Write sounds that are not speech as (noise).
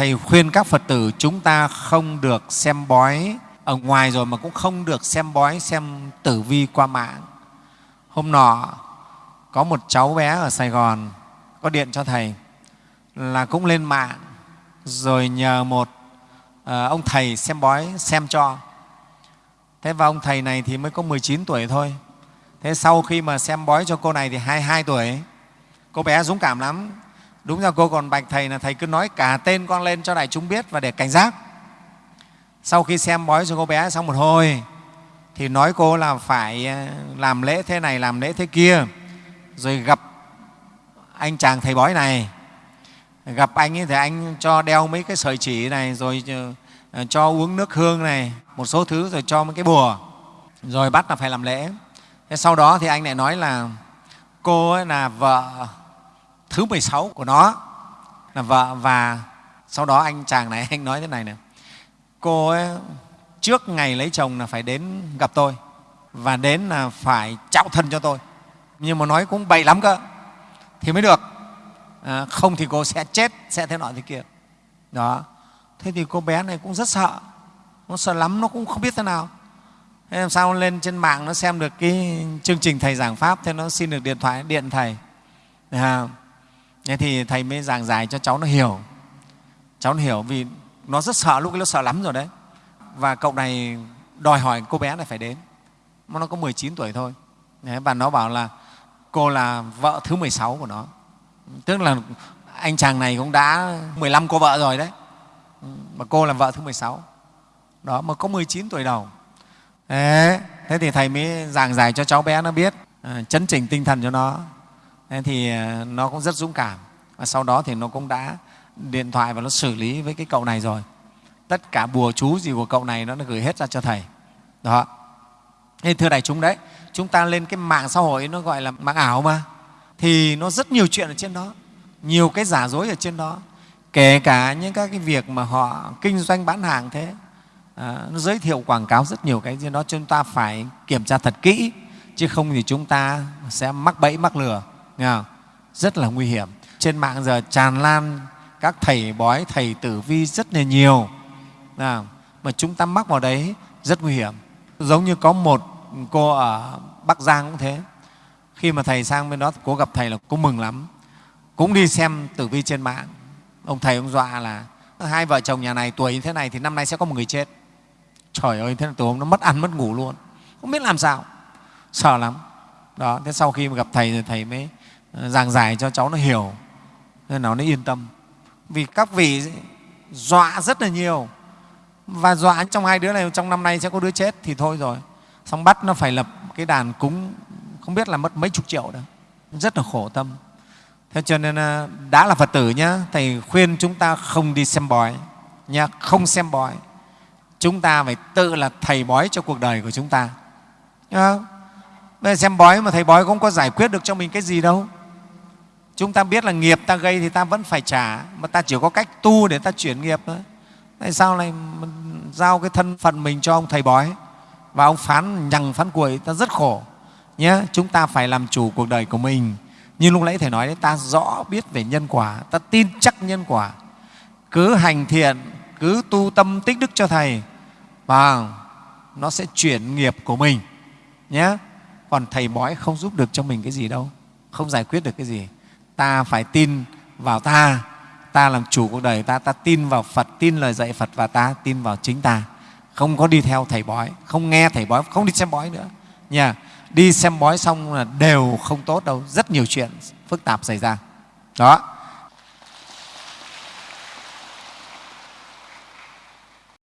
thầy khuyên các phật tử chúng ta không được xem bói. Ở ngoài rồi mà cũng không được xem bói xem tử vi qua mạng. Hôm nọ có một cháu bé ở sài gòn có điện cho thầy là cũng lên mạng rồi nhờ một à, ông thầy xem bói xem cho. Thế và ông thầy này thì mới có 19 tuổi thôi. Thế sau khi mà xem bói cho cô này thì 22 tuổi. Cô bé dũng cảm lắm đúng ra cô còn bạch thầy là thầy cứ nói cả tên con lên cho đại chúng biết và để cảnh giác. Sau khi xem bói cho cô bé xong một hồi, thì nói cô là phải ờ, làm lễ thế này, làm lễ thế kia. Rồi gặp anh chàng thầy bói này. Gặp anh ấy thì anh cho đeo mấy cái sợi chỉ này, rồi ờ, ờ, cho uống nước hương này, một số thứ rồi cho mấy cái bùa. Rồi bắt là phải làm lễ. Thế sau đó thì anh lại nói là, cô ấy là vợ thứ 16 của nó. Là vợ và sau đó anh chàng này (laughs) anh nói thế này nè. Cô ấy trước ngày lấy chồng là phải đến gặp tôi và đến là phải trao thân cho tôi. Nhưng mà nói cũng bậy lắm cơ. Thì mới được. À, không thì cô sẽ chết sẽ thế nọ thế kia. Đó. Thế thì cô bé này cũng rất sợ. Nó sợ lắm nó cũng không biết thế nào. Thế làm sao lên trên mạng nó xem được cái chương trình thầy giảng pháp thế nó xin được điện thoại điện thầy. À, thế thì thầy mới giảng giải cho cháu nó hiểu. Cháu nó hiểu vì nó rất sợ lúc ấy nó sợ lắm rồi đấy. Và cậu này đòi hỏi cô bé này phải đến. Nó có 19 tuổi thôi. Và nó bảo là cô là vợ thứ 16 của nó. Tức là anh chàng này cũng đã 15 cô vợ rồi đấy. Mà cô là vợ thứ 16 đó mà có 19 tuổi đầu. Thế, thế thì thầy mới giảng giải cho cháu bé nó biết à, chấn chỉnh tinh thần cho nó thế thì à, nó cũng rất dũng cảm. Và sau đó thì nó cũng đã điện thoại và nó xử lý với cái cậu này rồi. Tất cả bùa chú gì của cậu này nó gửi hết ra cho thầy. Đó. Thế thưa đại chúng đấy chúng ta lên cái mạng xã hội nó gọi là mạng ảo mà. Thì nó rất nhiều chuyện ở trên đó. Nhiều cái giả dối ở trên đó. Kể cả những các cái việc mà họ kinh doanh bán hàng thế. À, nó giới thiệu quảng cáo rất nhiều cái trên đó chúng ta phải kiểm tra thật kỹ. Chứ không thì chúng ta sẽ mắc bẫy mắc lừa nghe không? rất là nguy hiểm. Trên mạng giờ tràn lan các thầy bói, thầy tử vi rất là nhiều. Không? mà chúng ta mắc vào đấy, rất nguy hiểm. Giống như có một cô ở bắc giang cũng thế. Khi mà thầy sang bên đó, cô gặp thầy là cô mừng lắm. Cũng đi xem tử vi trên mạng. Ông thầy ông dọa là, hai vợ chồng nhà này tuổi như thế này thì năm nay sẽ có một người chết. Trời ơi, thế là từ hôm nó mất ăn mất ngủ luôn. Không biết làm sao. Sợ lắm đó, thế sau khi mà gặp thầy thì thầy mới ờ, giảng giải cho cháu nó hiểu. Nên nó nó yên tâm. Vì các vị dọa rất là nhiều. Và dọa trong hai đứa này, trong năm nay sẽ có đứa chết thì thôi rồi. Xong bắt nó phải lập cái đàn cúng, không biết là mất mấy chục triệu đâu. Rất là khổ tâm. Thế cho nên ờ, đã là phật tử nhá, thầy khuyên chúng ta không đi xem bói nhá, không xem bói. Chúng ta phải tự là thầy bói cho cuộc đời của chúng ta bây giờ xem bói mà thầy bói không có giải quyết được cho mình cái gì đâu. Chúng ta biết là nghiệp ta gây thì ta vẫn phải trả, mà ta chỉ có cách tu để ta chuyển nghiệp thôi. Tại sao lại giao cái thân phận mình cho ông thầy bói? Và ông phán, nhằng phán cuội, ta rất khổ. Nhé chúng ta phải làm chủ cuộc đời của mình. Như lúc nãy thầy nói đấy, ta rõ biết về nhân quả, ta tin chắc nhân quả. Cứ hành thiện, cứ tu tâm tích đức cho thầy và nó sẽ chuyển nghiệp của mình. Nhé còn thầy bói không giúp được cho mình cái gì đâu, không giải quyết được cái gì. Ta phải tin vào ta. Ta làm chủ cuộc đời ta ta tin vào phật, tin lời dạy phật và ta tin vào chính ta. Không có đi theo thầy bói, không nghe thầy bói, không đi xem bói nữa. Nha, đi xem bói xong là đều không tốt đâu. Rất nhiều chuyện phức tạp xảy ra. Đó.